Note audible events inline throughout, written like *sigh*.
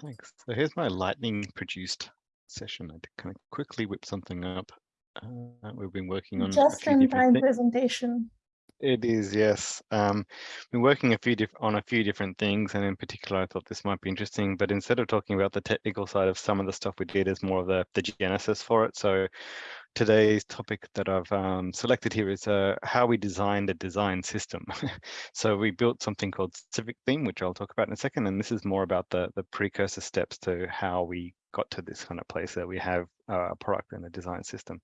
Thanks. So here's my lightning produced session. I kind of quickly whip something up. Uh, we've been working on just in time presentation. It is, yes. Um, been working a few on a few different things, and in particular, I thought this might be interesting. But instead of talking about the technical side of some of the stuff we did, is more of the the genesis for it. So today's topic that I've um, selected here is uh, how we designed a design system. *laughs* so we built something called Civic Theme, which I'll talk about in a second, and this is more about the the precursor steps to how we got to this kind of place that we have uh, a product and a design system.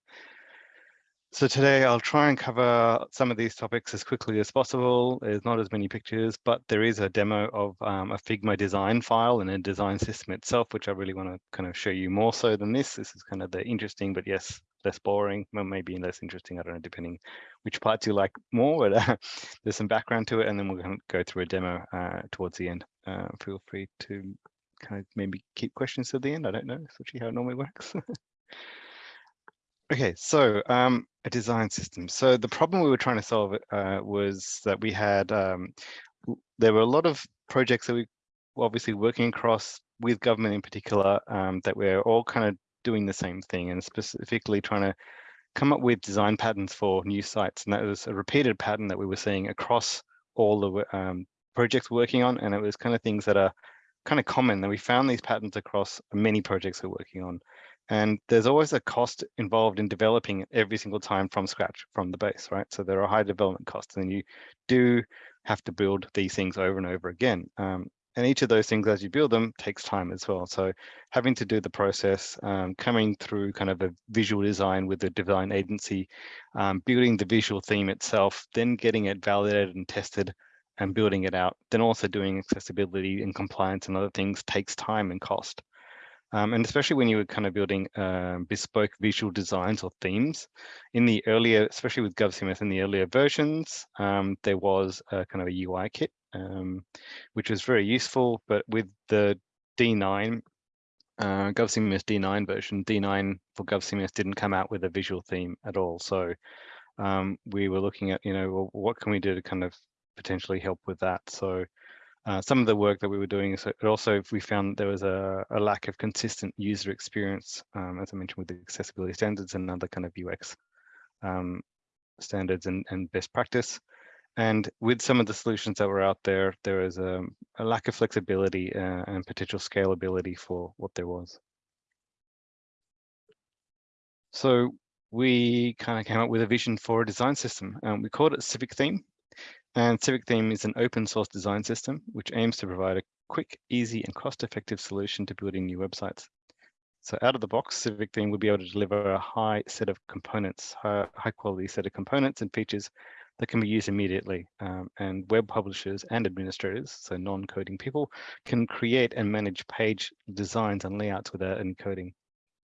So today I'll try and cover some of these topics as quickly as possible. There's not as many pictures, but there is a demo of um, a Figma design file and a design system itself, which I really want to kind of show you more so than this. This is kind of the interesting, but yes, less boring, well, maybe less interesting. I don't know, depending which parts you like more, but uh, *laughs* there's some background to it. And then we're going to go through a demo uh, towards the end. Uh, feel free to kind of maybe keep questions to the end. I don't know, it's actually how it normally works. *laughs* Okay, so um, a design system. So the problem we were trying to solve uh, was that we had, um, there were a lot of projects that we were obviously working across with government in particular um, that we're all kind of doing the same thing and specifically trying to come up with design patterns for new sites. And that was a repeated pattern that we were seeing across all the um, projects working on. And it was kind of things that are kind of common that we found these patterns across many projects we're working on. And there's always a cost involved in developing every single time from scratch, from the base, right? So there are high development costs and you do have to build these things over and over again. Um, and each of those things as you build them takes time as well. So having to do the process, um, coming through kind of a visual design with the design agency, um, building the visual theme itself, then getting it validated and tested and building it out, then also doing accessibility and compliance and other things takes time and cost. Um, and especially when you were kind of building uh, bespoke visual designs or themes in the earlier, especially with GovCMS in the earlier versions, um, there was a kind of a UI kit, um, which was very useful, but with the D9, uh, GovCMS D9 version, D9 for GovCMS didn't come out with a visual theme at all. So um, we were looking at, you know, well, what can we do to kind of potentially help with that? So uh, some of the work that we were doing, so also we found there was a, a lack of consistent user experience, um, as I mentioned with the accessibility standards and other kind of UX um, standards and, and best practice. And with some of the solutions that were out there, there was a, a lack of flexibility uh, and potential scalability for what there was. So we kind of came up with a vision for a design system. Um, we called it Civic Theme. And Civic Theme is an open source design system which aims to provide a quick, easy and cost-effective solution to building new websites. So out of the box, Civic Theme will be able to deliver a high set of components, high, high quality set of components and features that can be used immediately. Um, and web publishers and administrators, so non-coding people, can create and manage page designs and layouts without encoding.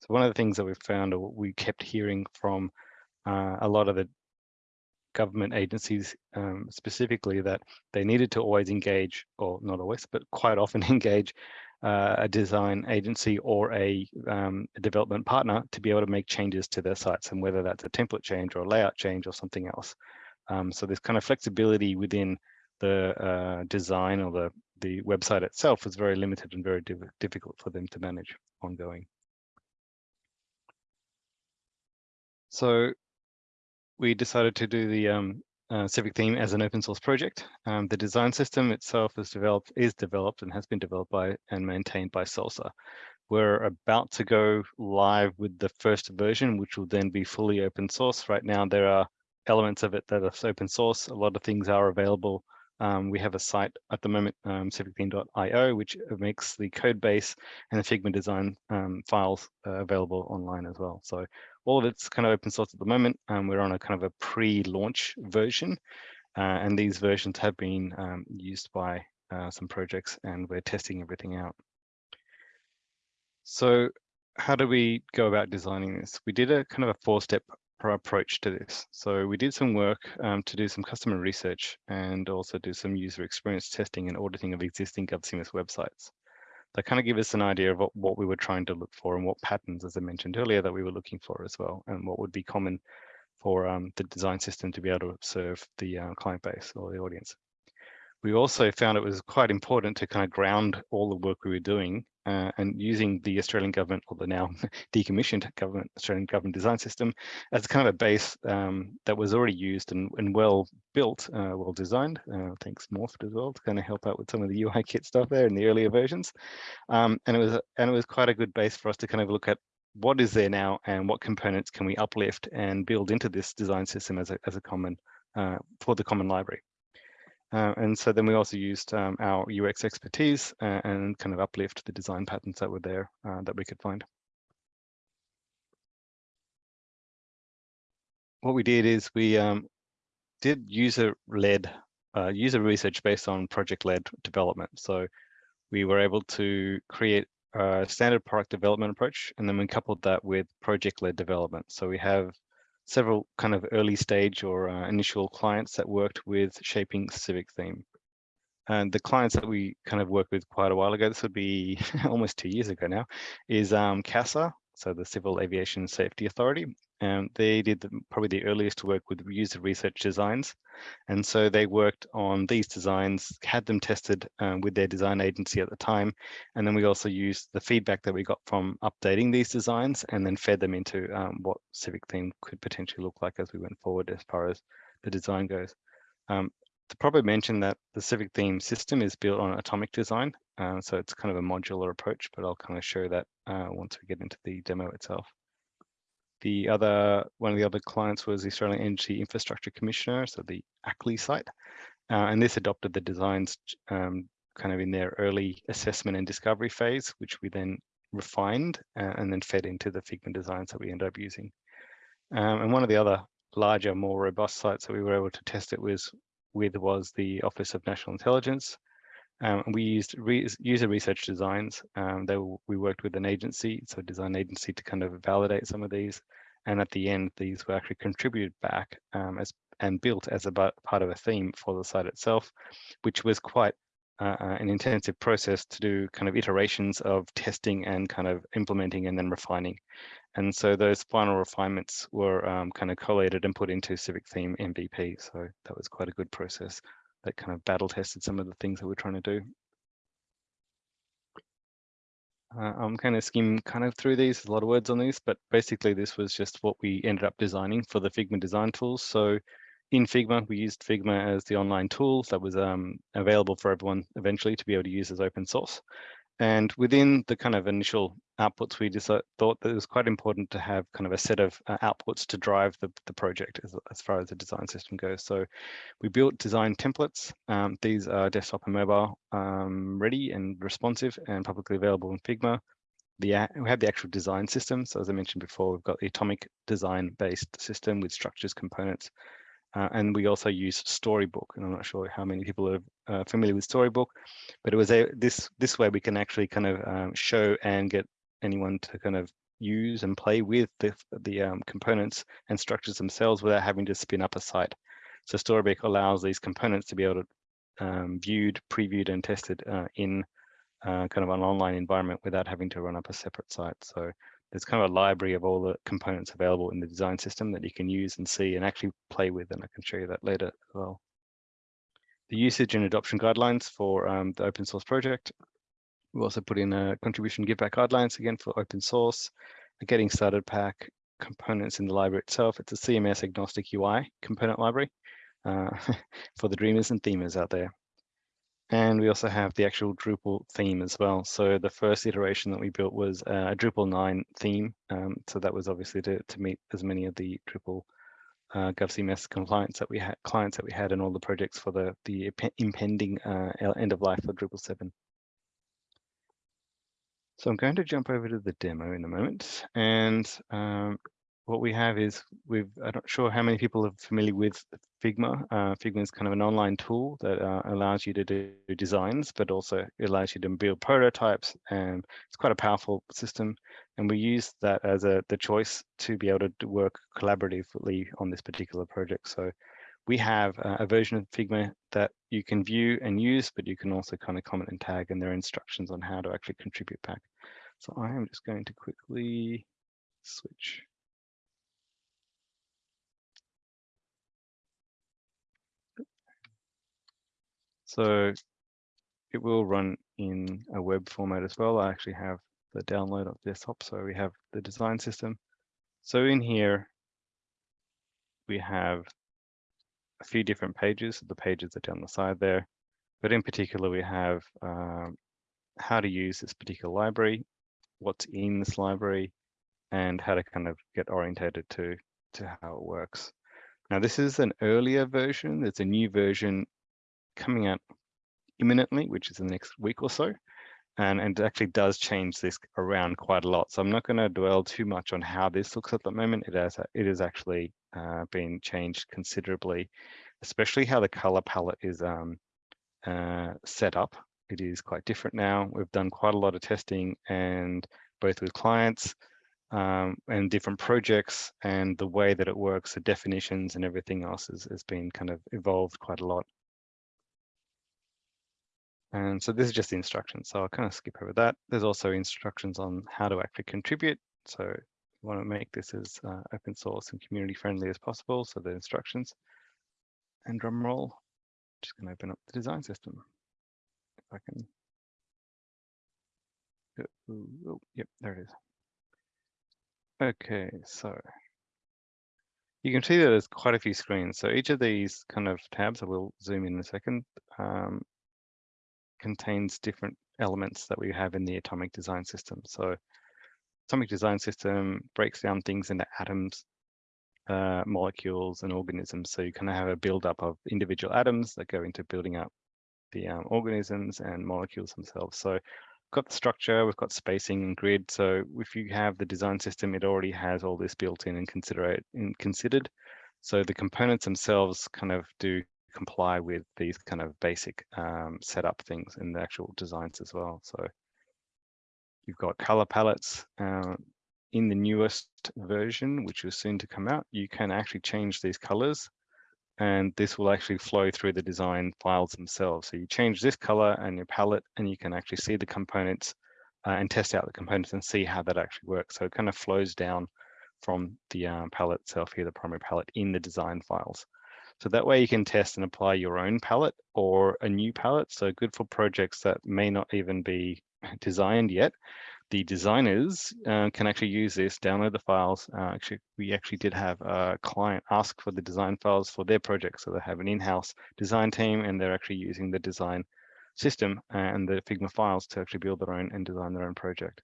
So one of the things that we found or we kept hearing from uh, a lot of the government agencies um, specifically that they needed to always engage, or not always, but quite often *laughs* engage uh, a design agency or a, um, a, development partner to be able to make changes to their sites and whether that's a template change or a layout change or something else. Um, so this kind of flexibility within the uh, design or the, the website itself was very limited and very div difficult for them to manage ongoing. So we decided to do the um, uh, Civic theme as an open source project. Um, the design system itself is developed, is developed and has been developed by and maintained by Salsa. We're about to go live with the first version, which will then be fully open source. Right now, there are elements of it that are open source. A lot of things are available. Um, we have a site at the moment, um, civictheme.io, which makes the code base and the Figma design um, files uh, available online as well. So all of it's kind of open source at the moment. and we're on a kind of a pre-launch version, uh, and these versions have been um, used by uh, some projects, and we're testing everything out. So how do we go about designing this? We did a kind of a four-step approach to this. So we did some work um, to do some customer research and also do some user experience testing and auditing of existing GovCMS websites that kind of give us an idea of what, what we were trying to look for and what patterns, as I mentioned earlier, that we were looking for as well, and what would be common for um, the design system to be able to serve the uh, client base or the audience. We also found it was quite important to kind of ground all the work we were doing uh, and using the Australian government or the now *laughs* decommissioned government Australian government design system as kind of a base um, that was already used and, and well built, uh, well designed. Uh, thanks Morphed as well to kind of help out with some of the UI kit stuff there in the earlier versions. Um, and it was and it was quite a good base for us to kind of look at what is there now and what components can we uplift and build into this design system as a, as a common uh, for the common library. Uh, and so then we also used um, our UX expertise uh, and kind of uplift the design patterns that were there uh, that we could find. What we did is we um, did user-led, uh, user research based on project-led development. So we were able to create a standard product development approach, and then we coupled that with project-led development. So we have several kind of early stage or uh, initial clients that worked with shaping civic theme. And the clients that we kind of worked with quite a while ago, this would be *laughs* almost two years ago now, is um, CASA, so the Civil Aviation Safety Authority. And they did the, probably the earliest work with user research designs. And so they worked on these designs, had them tested um, with their design agency at the time. And then we also used the feedback that we got from updating these designs and then fed them into um, what Civic theme could potentially look like as we went forward as far as the design goes. Um, to probably mention that the Civic theme system is built on atomic design. Uh, so it's kind of a modular approach, but I'll kind of show that uh, once we get into the demo itself. The other, one of the other clients was the Australian Energy Infrastructure Commissioner, so the ACLI site. Uh, and this adopted the designs um, kind of in their early assessment and discovery phase, which we then refined uh, and then fed into the Figma designs that we ended up using. Um, and one of the other larger, more robust sites that we were able to test it was with was the Office of National Intelligence. Um, we used re user research designs. Um, we worked with an agency, so a design agency to kind of validate some of these. And at the end, these were actually contributed back um, as and built as a part of a theme for the site itself, which was quite uh, uh, an intensive process to do kind of iterations of testing and kind of implementing and then refining. And so those final refinements were um, kind of collated and put into Civic Theme MVP. So that was quite a good process that kind of battle tested some of the things that we're trying to do. Uh, I'm kind of skim kind of through these, a lot of words on these, but basically this was just what we ended up designing for the Figma design tools. So in Figma, we used Figma as the online tool that was um, available for everyone eventually to be able to use as open source. And within the kind of initial outputs, we just thought that it was quite important to have kind of a set of uh, outputs to drive the, the project as, as far as the design system goes. So we built design templates. Um, these are desktop and mobile um, ready and responsive and publicly available in Figma. The, we have the actual design system. So as I mentioned before, we've got the atomic design based system with structures, components, uh, and we also use Storybook, and I'm not sure how many people are uh, familiar with Storybook, but it was a this this way we can actually kind of um, show and get anyone to kind of use and play with the the um, components and structures themselves without having to spin up a site. So Storybook allows these components to be able to um, viewed, previewed, and tested uh, in uh, kind of an online environment without having to run up a separate site. So there's kind of a library of all the components available in the design system that you can use and see and actually play with, and I can show you that later as well. The usage and adoption guidelines for um, the open source project. We also put in a contribution give back guidelines again for open source, a getting started pack, components in the library itself. It's a CMS agnostic UI component library uh, *laughs* for the dreamers and themers out there. And we also have the actual Drupal theme as well. So the first iteration that we built was a Drupal 9 theme. Um, so that was obviously to, to meet as many of the Drupal uh, GovCMS compliance that we had, clients that we had in all the projects for the, the impending uh, end of life for Drupal 7. So I'm going to jump over to the demo in a moment. And um, what we have is we've I'm not sure how many people are familiar with Figma. Uh, Figma is kind of an online tool that uh, allows you to do designs, but also allows you to build prototypes, and it's quite a powerful system. And we use that as a the choice to be able to work collaboratively on this particular project. So we have a version of Figma that you can view and use, but you can also kind of comment and tag, and there are instructions on how to actually contribute back. So I am just going to quickly switch So it will run in a web format as well. I actually have the download of desktop. So we have the design system. So in here, we have a few different pages. The pages are down the side there. But in particular, we have um, how to use this particular library, what's in this library, and how to kind of get orientated to, to how it works. Now, this is an earlier version. There's a new version coming out imminently, which is in the next week or so. And, and it actually does change this around quite a lot. So I'm not going to dwell too much on how this looks at the moment. It has it is actually uh, been changed considerably, especially how the color palette is um, uh, set up. It is quite different now. We've done quite a lot of testing and both with clients um, and different projects and the way that it works, the definitions and everything else has, has been kind of evolved quite a lot. And so this is just the instructions. So I'll kind of skip over that. There's also instructions on how to actually contribute. So we want to make this as uh, open source and community friendly as possible. So the instructions and drum roll, just going to open up the design system. If I can. Oh, oh, yep, there it is. Okay, so you can see that there's quite a few screens. So each of these kind of tabs, I will zoom in a second, um, contains different elements that we have in the atomic design system. So atomic design system breaks down things into atoms, uh, molecules and organisms. So you kind of have a buildup of individual atoms that go into building up the um, organisms and molecules themselves. So we've got the structure, we've got spacing and grid. So if you have the design system, it already has all this built in and in considered. So the components themselves kind of do comply with these kind of basic um, setup things in the actual designs as well. So you've got color palettes. Uh, in the newest version, which is soon to come out, you can actually change these colors and this will actually flow through the design files themselves. So you change this color and your palette and you can actually see the components uh, and test out the components and see how that actually works. So it kind of flows down from the um, palette itself here, the primary palette in the design files. So that way you can test and apply your own palette or a new palette. So good for projects that may not even be *laughs* designed yet. The designers uh, can actually use this, download the files. Uh, actually, we actually did have a client ask for the design files for their project. So they have an in-house design team and they're actually using the design system and the Figma files to actually build their own and design their own project.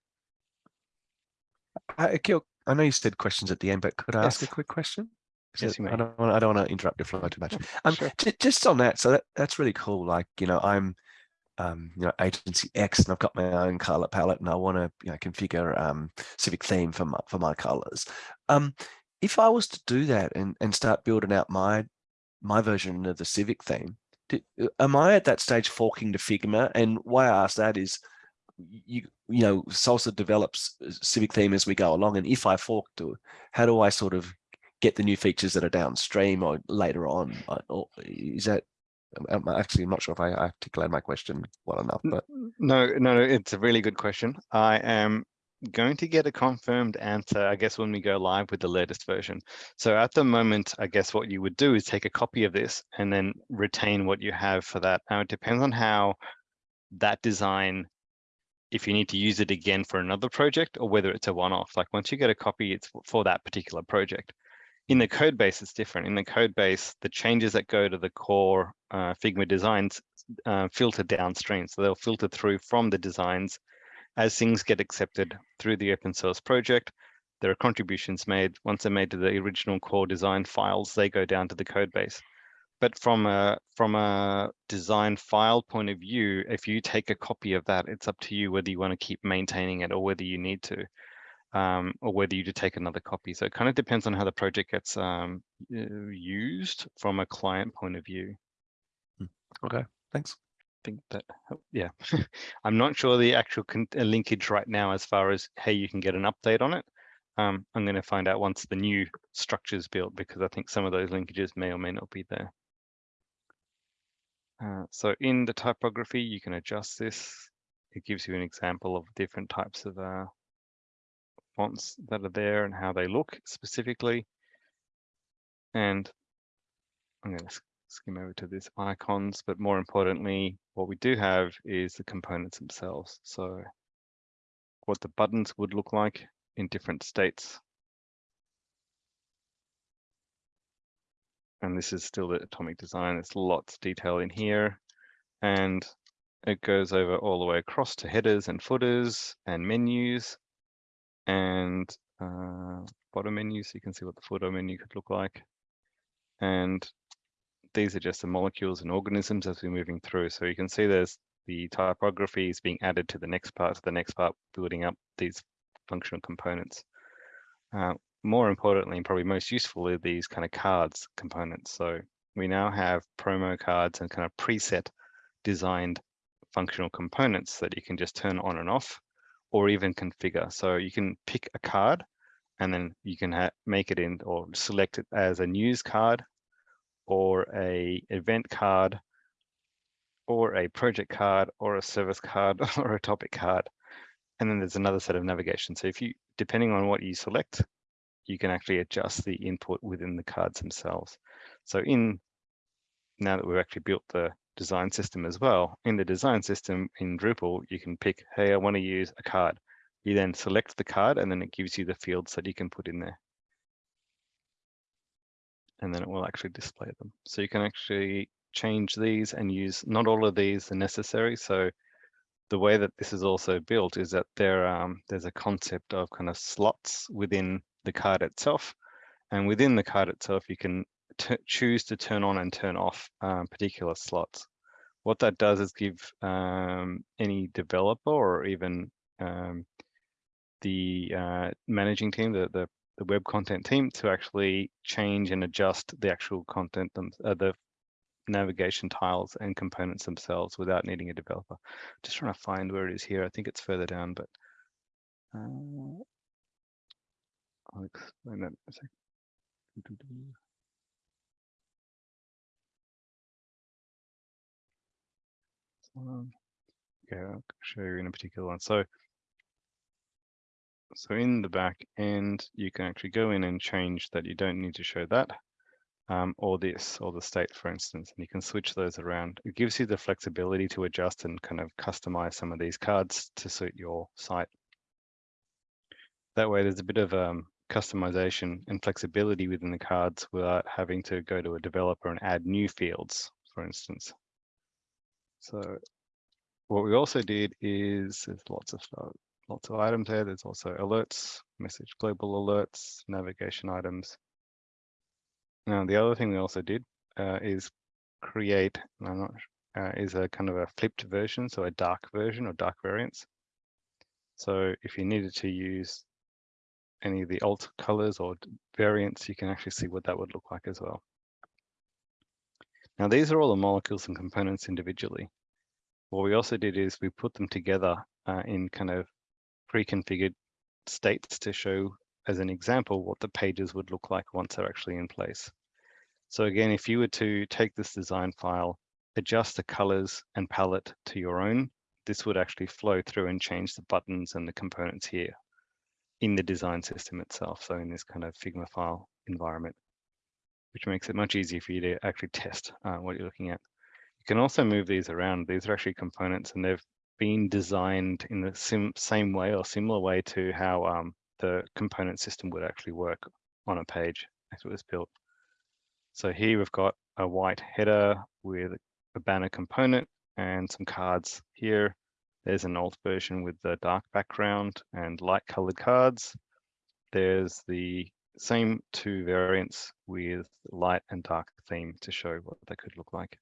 Uh, Akil, I know you said questions at the end, but could I ask a quick question? Yes, So you. I don't want I don't want to interrupt your flow too much. Um, Sure. ju- just on that, so that, that's really cool. Like, you know, I'm, um, you know, agency X and I've got my own color palette and I want to, you know, configure um, civic theme for my, for my colors. Um, if I was to do that and, and start building out my, my version of the civic theme, do, am I at that stage forking to Figma? And why I ask that is, you you know, Salsa develops uh, civic theme as we go along. And if I fork to, how do I sort of get the new features that are downstream or later on? Or is that I'm actually not sure if I articulated my question well enough, but No, no, no, it's a really good question. I am going to get a confirmed answer, I guess, when we go live with the latest version. So at the moment, I guess what you would do is take a copy of this and then retain what you have for that. Now, it depends on how that design, if you need to use it again for another project or whether it's a one-off. Like once you get a copy, it's for that particular project. In the code base, it's different. In the code base, the changes that go to the core uh, Figma designs uh, filter downstream. So they'll filter through from the designs as things get accepted through the open source project. There are contributions made. Once they're made to the original core design files, they go down to the code base. But from a from a design file point of view, if you take a copy of that, it's up to you whether you want to keep maintaining it or whether you need to, um, or whether you to take another copy. So it kind of depends on how the project gets um, used from a client point of view. okay, thanks. I think that yeah *laughs* i'm not sure the actual uh, linkage right now as far as how you can get an update on it um, i'm going to find out once the new structure is built because i think some of those linkages may or may not be there uh, so in the typography you can adjust this it gives you an example of different types of uh, fonts that are there and how they look specifically and i'm going to skim over to this icons, but more importantly, what we do have is the components themselves. So what the buttons would look like in different states. And this is still the atomic design. There's lots of detail in here. And it goes over all the way across to headers and footers and menus and uh, bottom menu so you can see what the footer menu could look like. And these are just the molecules and organisms as we're moving through. So you can see there's the typography is being added to the next part, to the next part, building up these functional components. Uh, more importantly, and probably most useful are these kind of cards components. So we now have promo cards and kind of preset designed functional components that you can just turn on and off or even configure. So you can pick a card and then you can make it in or select it as a news card or a event card or a project card or a service card *laughs* or a topic card. And then there's another set of navigation. So if you, depending on what you select, you can actually adjust the input within the cards themselves. So in, now that we've actually built the design system as well, in the design system in Drupal, you can pick, hey, I want to use a card. You then select the card and then it gives you the fields that you can put in there. And then it will actually display them. So you can actually change these and use, not all of these are necessary. So the way that this is also built is that there um, there's a concept of kind of slots within the card itself. And within the card itself, you can choose to turn on and turn off um, particular slots. What that does is give um, any developer or even um, the uh, managing team, the, the, the web content team, to actually change and adjust the actual content, them, uh, the navigation tiles and components themselves without needing a developer. Just trying to find where it is here. I think it's further down, but uh, I'll explain that in a second. Um, okay, I'll show you in a particular one. So so in the back end, you can actually go in and change that you don't need to show that um, or this or the state, for instance, and you can switch those around. It gives you the flexibility to adjust and kind of customize some of these cards to suit your site. That way, there's a bit of um, customization and flexibility within the cards without having to go to a developer and add new fields, for instance. So what we also did is there's lots of stuff lots of items there. There's also alerts, message global alerts, navigation items. Now, the other thing we also did uh, is create, not, uh, is a kind of a flipped version, so a dark version or dark variants. So if you needed to use any of the alt colors or variants, you can actually see what that would look like as well. Now, these are all the molecules and components individually. What we also did is we put them together uh, in kind of pre-configured states to show as an example what the pages would look like once they're actually in place. So again, if you were to take this design file, adjust the colors and palette to your own, this would actually flow through and change the buttons and the components here in the design system itself. So in this kind of Figma file environment, which makes it much easier for you to actually test uh, what you're looking at. You can also move these around. These are actually components and they've been designed in the same way or similar way to how um, the component system would actually work on a page as it was built. So here we've got a white header with a banner component and some cards here. There's an alt version with the dark background and light colored cards. There's the same two variants with light and dark theme to show what they could look like.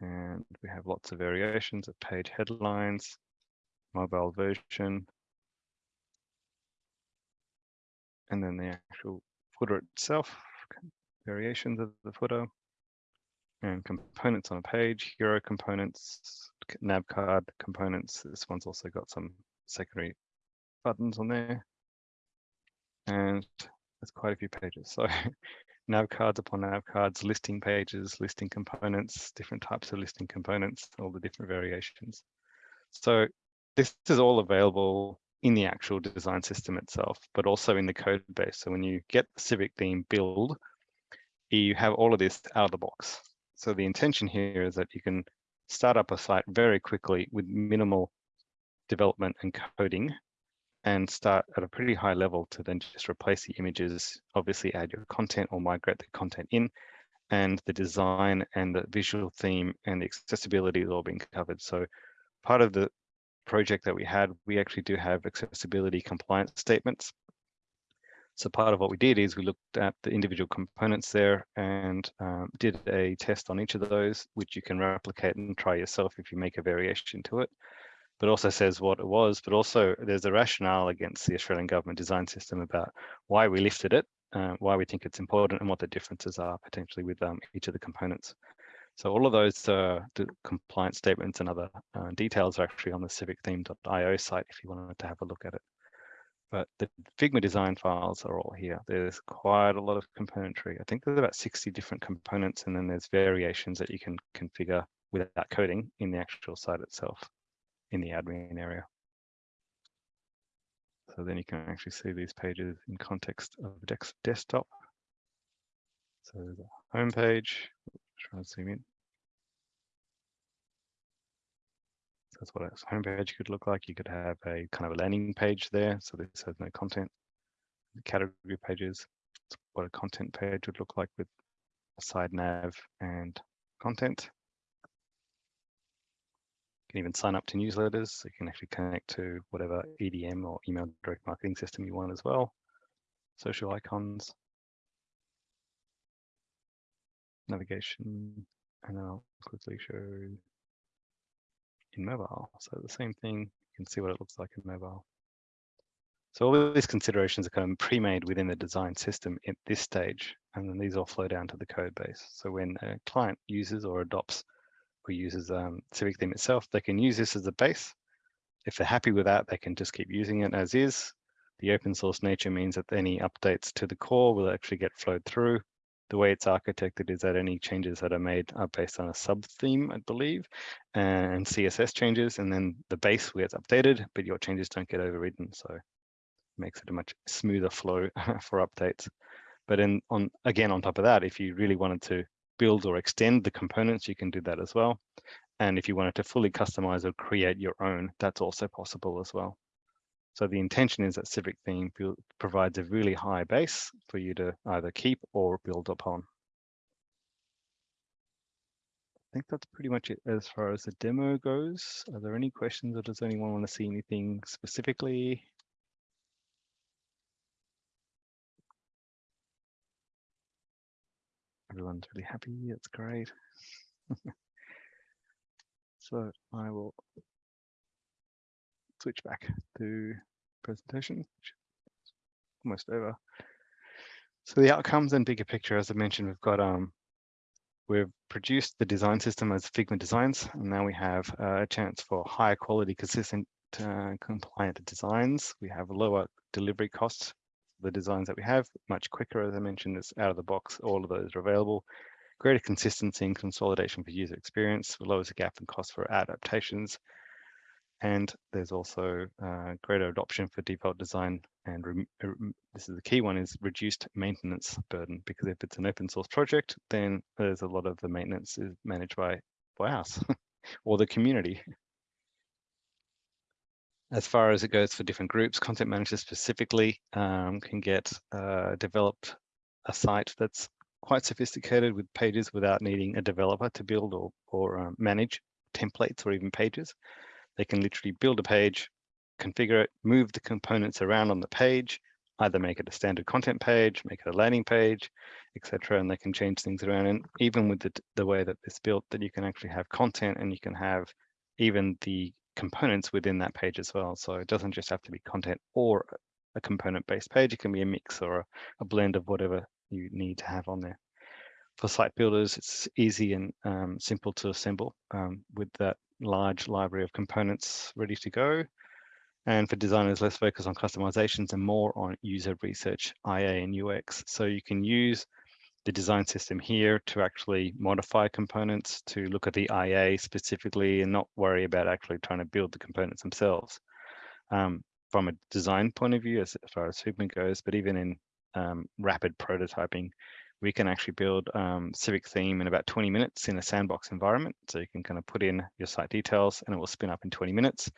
And we have lots of variations of page headlines, mobile version, and then the actual footer itself, variations of the footer, and components on a page, hero components, nav card components. This one's also got some secondary buttons on there. And there's quite a few pages. So *laughs* nav cards upon nav cards, listing pages, listing components, different types of listing components, all the different variations. So this is all available in the actual design system itself, but also in the code base. So when you get the Civic theme build, you have all of this out of the box. So the intention here is that you can start up a site very quickly with minimal development and coding and start at a pretty high level to then just replace the images, obviously add your content or migrate the content in, and the design and the visual theme and the accessibility is all being covered. So part of the project that we had, we actually do have accessibility compliance statements. So part of what we did is we looked at the individual components there and um, did a test on each of those, which you can replicate and try yourself if you make a variation to it but also says what it was, but also there's a rationale against the Australian government design system about why we lifted it, uh, why we think it's important and what the differences are potentially with um, each of the components. So all of those uh, compliance statements and other uh, details are actually on the civictheme.io site if you wanted to have a look at it. But the Figma design files are all here. There's quite a lot of componentry. I think there's about 60 different components and then there's variations that you can configure without coding in the actual site itself in the admin area. So then you can actually see these pages in context of desktop. So the home page, try to zoom in. So that's what a home page could look like. You could have a kind of a landing page there. So this has no content. The category pages, what a content page would look like with a side nav and content can even sign up to newsletters. So you can actually connect to whatever EDM or email direct marketing system you want as well. Social icons, navigation, and then I'll quickly show in mobile. So the same thing, you can see what it looks like in mobile. So all of these considerations are kind of pre-made within the design system at this stage, and then these all flow down to the code base. So when a client uses or adopts or uses um, Civic theme itself, they can use this as a base. If they're happy with that, they can just keep using it as is. The open source nature means that any updates to the core will actually get flowed through. The way it's architected is that any changes that are made are based on a sub theme, I believe, and CSS changes, and then the base gets updated, but your changes don't get overridden. So makes it a much smoother flow *laughs* for updates. But in, on again, on top of that, if you really wanted to build or extend the components, you can do that as well. And if you wanted to fully customize or create your own, that's also possible as well. So the intention is that Civic Theme provides a really high base for you to either keep or build upon. I think that's pretty much it as far as the demo goes. Are there any questions or does anyone want to see anything specifically? Everyone's really happy. It's great. *laughs* so I will switch back to presentation, almost over. So the outcomes and bigger picture, as I mentioned, we've got um, we've produced the design system as Figma designs, and now we have uh, a chance for higher quality, consistent, uh, compliant designs. We have lower delivery costs the designs that we have much quicker. As I mentioned, it's out of the box. All of those are available. Greater consistency and consolidation for user experience, lowers the gap in cost for adaptations. And there's also uh, greater adoption for default design. And uh, this is the key one is reduced maintenance burden, because if it's an open source project, then there's a lot of the maintenance is managed by, by us *laughs* or the community as far as it goes for different groups, content managers specifically um, can get uh, developed a site that's quite sophisticated with pages without needing a developer to build or, or um, manage templates or even pages. They can literally build a page, configure it, move the components around on the page, either make it a standard content page, make it a landing page, etc. And they can change things around. And even with the, the way that it's built, that you can actually have content and you can have even the components within that page as well. So it doesn't just have to be content or a component based page. It can be a mix or a, a blend of whatever you need to have on there. For site builders, it's easy and um, simple to assemble um, with that large library of components ready to go. And for designers, less focus on customizations and more on user research, IA and UX. So you can use the design system here to actually modify components to look at the IA specifically and not worry about actually trying to build the components themselves. Um, from a design point of view as, as far as Figma goes, but even in um, rapid prototyping, we can actually build um, Civic theme in about 20 minutes in a sandbox environment. So you can kind of put in your site details and it will spin up in 20 minutes.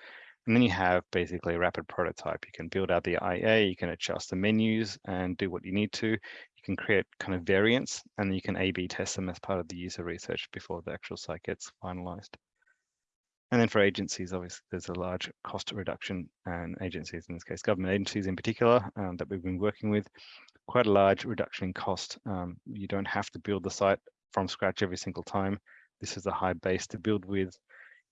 And then you have basically a rapid prototype. You can build out the IA, you can adjust the menus and do what you need to. You can create kind of variants and you can A-B test them as part of the user research before the actual site gets finalized. And then for agencies, obviously, there's a large cost reduction and agencies, in this case, government agencies in particular, um, that we've been working with, quite a large reduction in cost. Um, you don't have to build the site from scratch every single time. This is a high base to build with.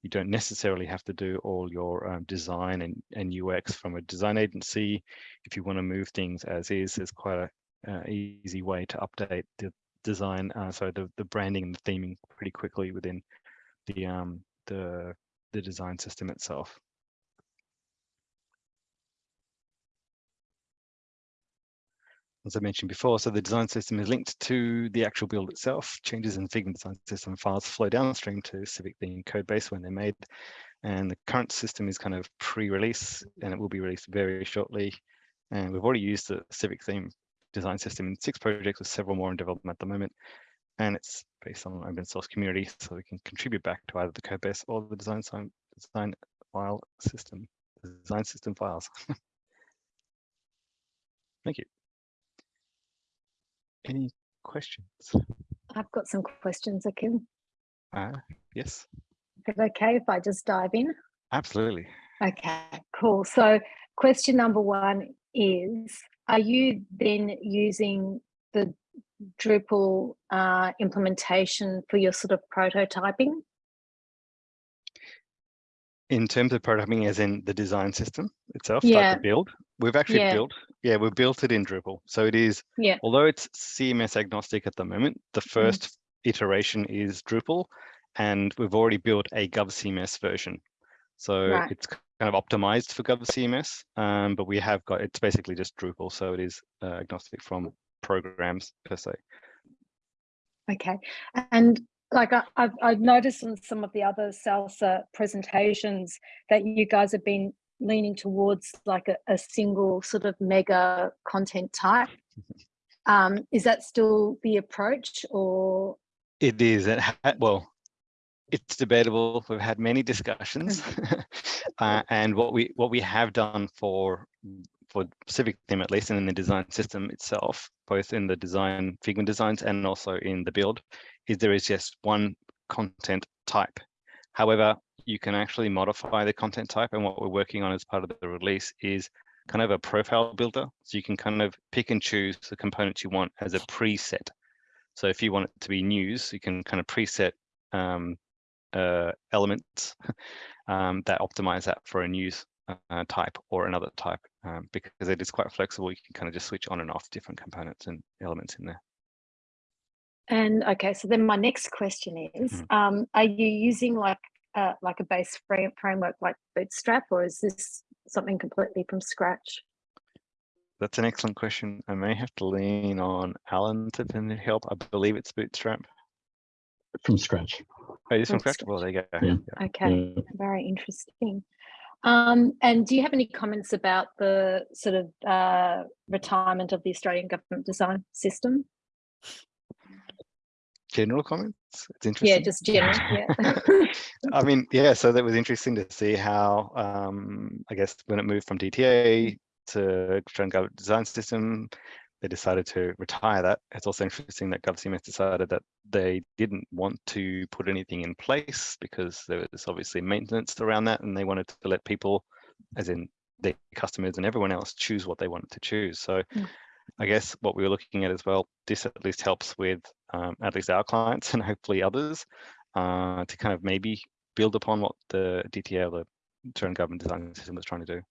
You don't necessarily have to do all your um, design and, and UX from a design agency. If you want to move things as is, there's quite a uh, easy way to update the design, uh, so the, the branding and the theming pretty quickly within the um, the the design system itself. As I mentioned before, so the design system is linked to the actual build itself. Changes in Figma design system files flow downstream to Civic theme code base when they're made. And the current system is kind of pre-release and it will be released very shortly. And we've already used the Civic theme design system in six projects with several more in development at the moment. And it's based on open source community, so we can contribute back to either the code base or the design, design file system, design system files. *laughs* Thank you. Any questions? I've got some questions, Akim. Uh, yes, Is it okay if I just dive in? absolutely. Okay, cool. So question number one is, are you then using the Drupal uh, implementation for your sort of prototyping? In terms of prototyping, as in the design system itself, like Yeah. the build, we've actually Yeah. built, yeah, we've built it in Drupal. So it is, Yeah. although it's CMS agnostic at the moment, the first iteration is Drupal, and we've already built a GovCMS version. So Right. it's kind of optimized for GovCMS, um, but we have got, it's basically just Drupal, so it is uh, agnostic from programs per se. Okay, and like I, I've, I've noticed in some of the other Salsa presentations that you guys have been leaning towards like a, a single sort of mega content type. *laughs* Um, is that still the approach or? It is, it well, it's debatable. We've had many discussions. *laughs* uh, and what we what we have done for for Civic theme at least and in the design system itself, both in the design Figma designs and also in the build, is there is just one content type. However, you can actually modify the content type and what we're working on as part of the release is kind of a profile builder. So you can kind of pick and choose the components you want as a preset. So if you want it to be news, you can kind of preset um, uh, elements *laughs* um, that optimize that for a news uh, type or another type um, because it is quite flexible. You can kind of just switch on and off different components and elements in there. And okay, so then my next question is, Mhm. um, are you using like uh, like a base frame framework like Bootstrap, or is this something completely from scratch? That's an excellent question. I may have to lean on Alan to then help. I believe it's Bootstrap. from scratch. Oh, it is from From scratch. Well, there you go. Yeah. Yeah. Okay, Yeah. very interesting. Um, and do you have any comments about the sort of uh, retirement of the Australian government design system? General comments. It's interesting. Yeah, just general. Yeah. *laughs* I mean, yeah, so that was interesting to see how, um, I guess, when it moved from DTA to Australian Government Design System, they decided to retire that. It's also interesting that GovCMS decided that they didn't want to put anything in place because there was obviously maintenance around that and they wanted to let people, as in their customers and everyone else, choose what they wanted to choose. So Mm. I guess what we were looking at as well, this at least helps with um, at least our *laughs* clients and hopefully others uh, to kind of maybe build upon what the DTA, the Australian Government Design System was trying to do.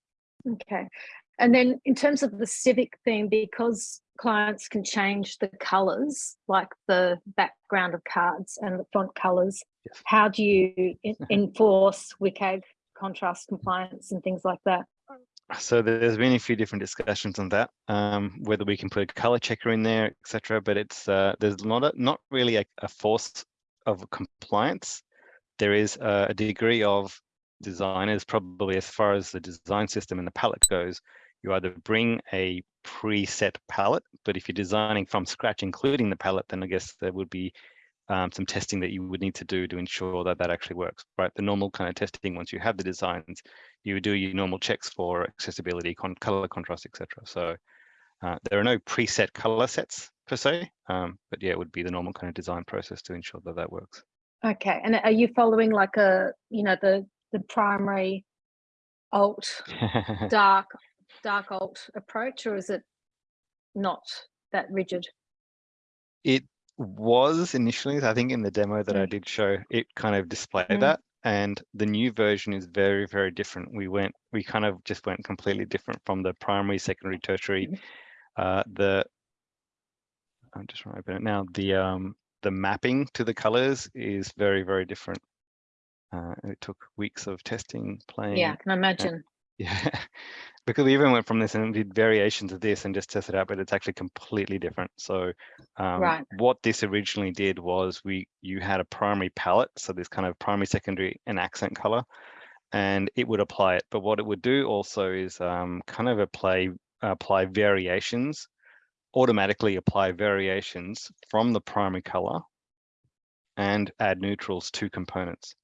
Okay. And then in terms of the civic theme, because clients can change the colors, like the background of cards and the font colors, Yes. how do you *laughs* enforce WCAG contrast compliance and things like that? So there's been a few different discussions on that, um, whether we can put a color checker in there, etc. But it's uh, there's not a, not really a, a force of compliance. There is a, a degree of designers, probably as far as the design system and the palette goes, you either bring a preset palette, but if you're designing from scratch, including the palette, then I guess there would be um, some testing that you would need to do to ensure that that actually works, right? The normal kind of testing, once you have the designs, you would do your normal checks for accessibility, con color contrast, etc. So uh, there are no preset color sets per se, um, but yeah, it would be the normal kind of design process to ensure that that works. Okay, and are you following like a, you know, the the primary alt, *laughs* dark, dark alt approach, or is it not that rigid? it was initially, I think in the demo that I Mm. did show, it kind of displayed Mm. that. And the new version is very, very different. We went, we kind of just went completely different from the primary, secondary, tertiary. Mhm. Uh, the, I'm just trying to open it now. The um, the mapping to the colors is very, very different. Uh, it took weeks of testing, playing. Yeah, I can imagine? Yeah, *laughs* because we even went from this and did variations of this and just tested out, but it's actually completely different. So um, Right. what this originally did was we you had a primary palette, so this kind of primary, secondary, and accent color, and it would apply it. But what it would do also is um, kind of apply apply variations, automatically apply variations from the primary color, and add neutrals to components.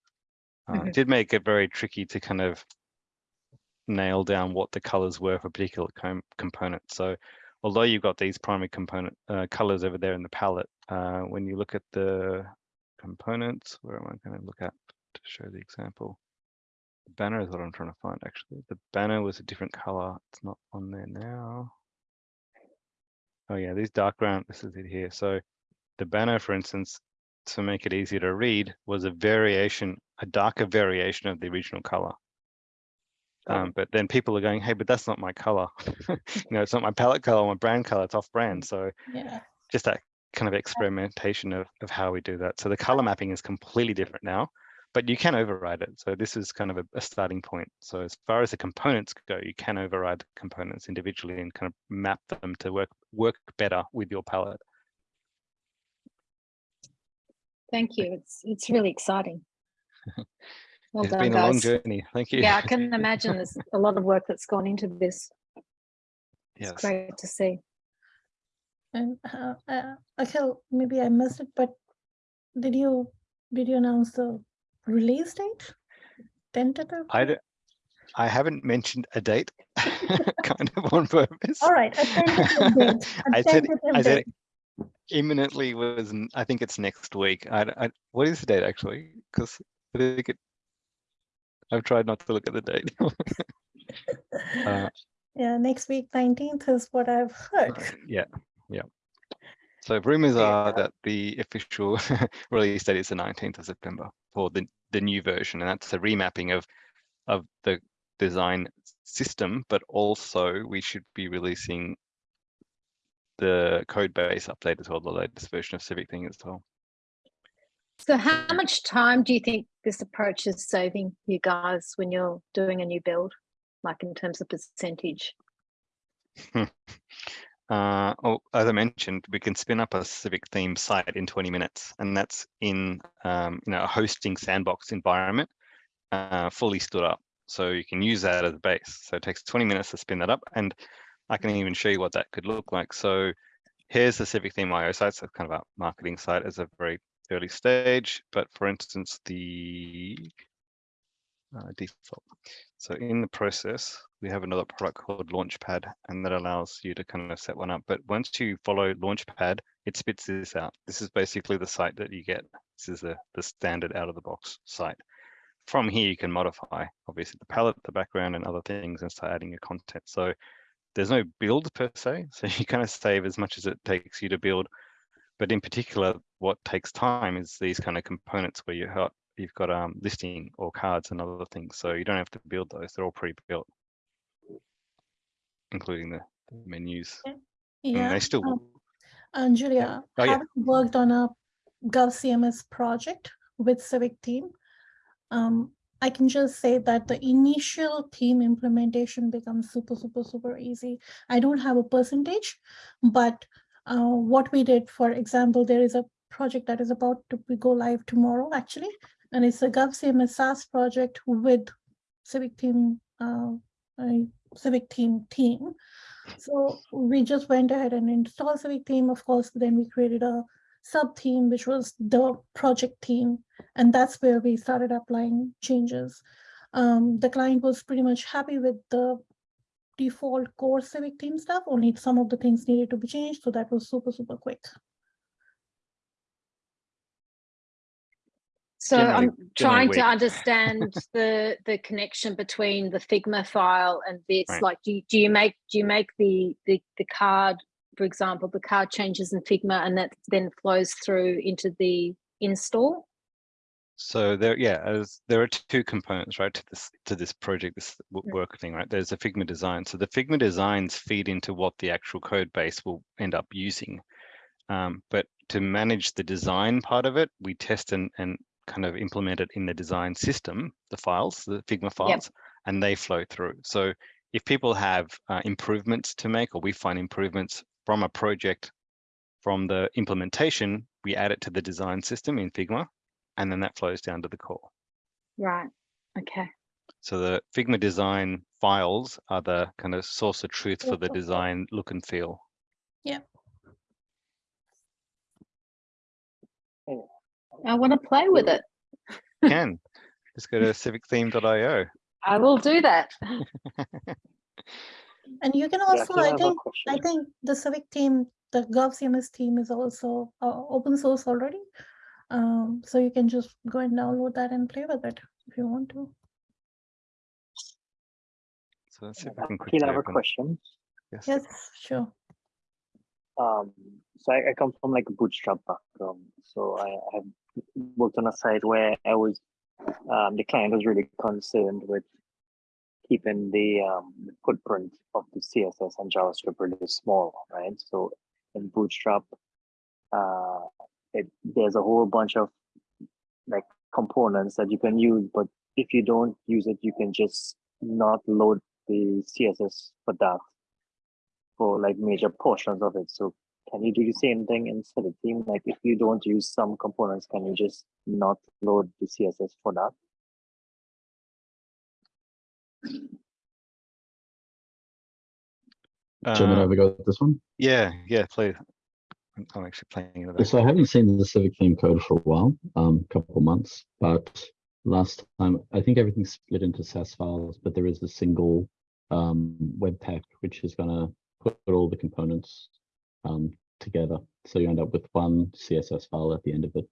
Uh, Mhm. It did make it very tricky to kind of nail down what the colors were for a particular com component. So although you've got these primary component uh, colors over there in the palette, uh, when you look at the components, where am I going to look at to show the example? The banner is what I'm trying to find actually. The banner was a different color. It's not on there now. Oh yeah, these dark ground, this is it here. So the banner, for instance, to make it easier to read, was a variation, a darker variation of the original color. Um, but then people are going, hey, but that's not my color. *laughs* you know, it's not my palette color, my brand color, it's off brand. So Yeah. just that kind of experimentation of, of how we do that. So the color mapping is completely different now, but you can override it. So this is kind of a, a starting point. So as far as the components go, you can override the components individually and kind of map them to work work better with your palette. Thank you. It's it's really exciting. *laughs* Well it's done, been a long journey. Thank you. Yeah, I *laughs* can imagine there's a lot of work that's gone into this. It's great to see. And uh, uh, Akhil, maybe I missed it, but did you did you announce the release date? Tentative? I, d- I haven't mentioned a date, *laughs* kind of on purpose. All right, a tentative *laughs* date. a I said, tentative I said date. imminently was, n- I think it's next week. I, d- I- what is the date actually? Because I think it, I've tried not to look at the date. *laughs* Uh, Yeah, next week, 19th is what I've heard. Uh, yeah, yeah. So rumors Yeah. are that the official *laughs* release date is the 19th of September for the, the new version, and that's a remapping of of the design system, but also we should be releasing the code base update as well, the latest version of Civic Theme as well. So how much time do you think this approach is saving you guys when you're doing a new build, like in terms of percentage? *laughs* Uh, oh, as I mentioned, we can spin up a Civic theme site in 20 minutes, and that's in um, you know a hosting sandbox environment, uh, fully stood up. So you can use that as a base. So it takes 20 minutes to spin that up, and I can even show you what that could look like. So here's the Civic theme IO site. So kind of a marketing site as a very early stage. But for instance, the uh, default. So in the process, we have another product called Launchpad, and that allows you to kind of set one up. But once you follow Launchpad, it spits this out. This is basically the site that you get. This is the, the standard out of the box site. From here, you can modify, obviously, the palette, the background, and other things, and start adding your content. So there's no build per se. *laughs* So you kind of save as much as it takes you to build. But in particular, what takes time is these kind of components where you have you've got um, listing or cards and other things. So you don't have to build those; they're all pre-built, including the, the menus. And Yeah. they still. um, And Julia, Oh, yeah. having worked on a GovCMS project with Civic Theme, um, I can just say that the initial theme implementation becomes super, super, super easy. I don't have a percentage, but uh, what we did, for example, there is a project that is about to go live tomorrow, actually, and it's a GovCMS SaaS project with civic theme, uh, civic theme team. So we just went ahead and installed civic theme. Of course, then we created a sub theme, which was the project team, and that's where we started applying changes. Um, the client was pretty much happy with the default core civic theme stuff. Only some of the things needed to be changed, so that was super super quick. So Generally- I'm trying to understand *laughs* the the connection between the Figma file and this. Right. Like, do you, do you make do you make the the the card, for example, the card changes in Figma, and that then flows through into the install? So there, yeah, as there are two components, right, to this to this project, this work thing, right? There's a Figma design. So the Figma designs feed into what the actual code base will end up using. Um, but to manage the design part of it, we test and and kind of implement it in the design system, the files, the Figma files, and they flow through. So if people have uh, improvements to make, or we find improvements from a project from the implementation, we add it to the design system in Figma, and then that flows down to the core. Right. Okay. So the Figma design files are the kind of source of truth for the design look and feel. Yeah. I want to play with it. Can just go to *laughs* civictheme.io. I will do that. *laughs* And you can also, can I I think, I think the civic theme, the GovCMS team is also uh, open source already. Um, so you can just go and download that and play with it if you want to. So let's see if I can Akhil, I quickly have a question. Yes. Yes, sure. Um, so I, I come from like a bootstrap background. So I have worked on a site where I was, um, the client was really concerned with keeping the um, the footprint of the CSS and JavaScript really small, right? So in Bootstrap, uh, it, there's a whole bunch of like components that you can use, but if you don't use it, you can just not load the CSS for that for like major portions of it. So can you do the same thing in Civic Theme? Like if you don't use some components, can you just not load the CSS for that? Do you want me to Uh, have a go at this one? yeah, yeah, please. I'm- I'm actually playing in the back. So I haven't seen the Civic theme code for a while, um, couple months, but last time, I think everything's split into Sass files, but there is a single um, Webpack, which is gonna put all the components um, together. So you end up with one CSS file at the end of it.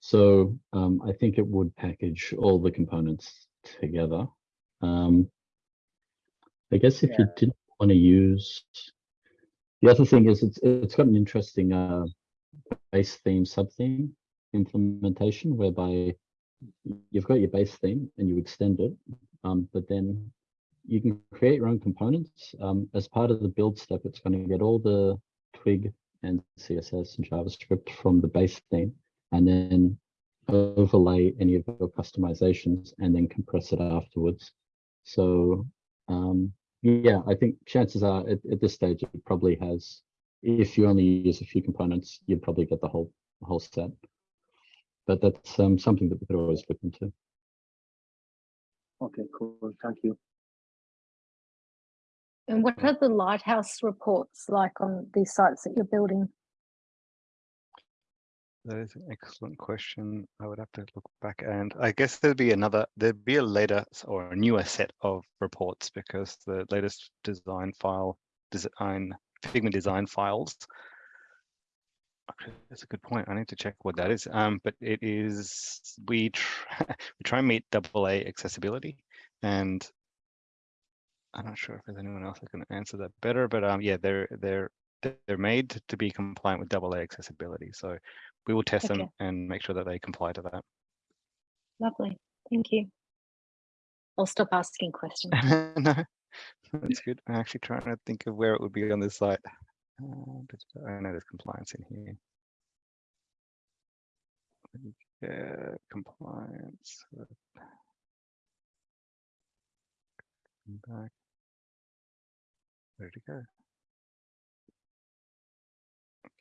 So um, I think it would package all the components together. Um, I guess if you didn't want to use, the other thing is it's it's got an interesting uh, base theme sub theme implementation whereby you've got your base theme and you extend it, um, but then you can create your own components. Um, as part of the build step, it's going to get all the Twig and CSS and JavaScript from the base theme and then overlay any of your customizations and then compress it afterwards. So um, yeah, I think chances are at, at this stage it probably has, if you only use a few components, you'd probably get the whole whole set. But that's um, something that we could always look into. Okay, cool. Thank you. And what are the lighthouse reports like on these sites that you're building? That is an excellent question. I would have to look back and I guess there'd be another, there'd be a later or a newer set of reports because the latest design file, design, Figma design files. That's a good point. I need to check what that is. Um, but it is, we try, *laughs* we try and meet double A accessibility and I'm not sure if there's anyone else that can answer that better, but um, yeah, they're, they're, they're made to be compliant with double A accessibility. So we will test them and make sure that they comply to that. Lovely. Thank you. I'll stop asking questions. *laughs* no, that's good. I'm actually trying to think of where it would be on this site. Uh, I know there's compliance in here. Yeah, compliance. come Back. Where did it go?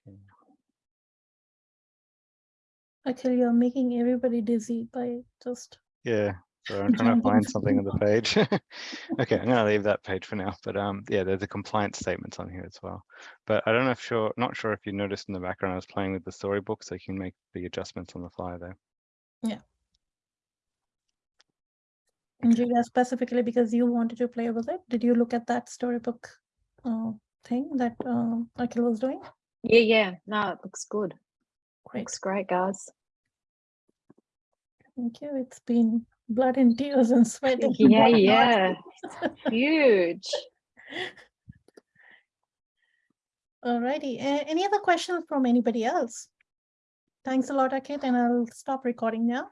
Okay. Actually, you're making everybody dizzy by just Yeah, So I'm trying to find something on the page. *laughs* okay, I'm *laughs* gonna leave that page for now. But um, yeah, there's a compliance statements on here as well. But I don't know if sure, not sure if you noticed in the background, I was playing with the storybook, so you can make the adjustments on the fly there. Yeah. And Julia, specifically because you wanted to play with it, did you look at that storybook uh, thing that uh, Akhil was doing? Yeah, yeah. No, it looks good. Great, Looks great, guys. thank you. It's been blood and tears and sweat. *laughs* Yeah, yeah. *laughs* Huge. Alrighty, a- any other questions from anybody else? Thanks a lot, Akhil, and I'll stop recording now.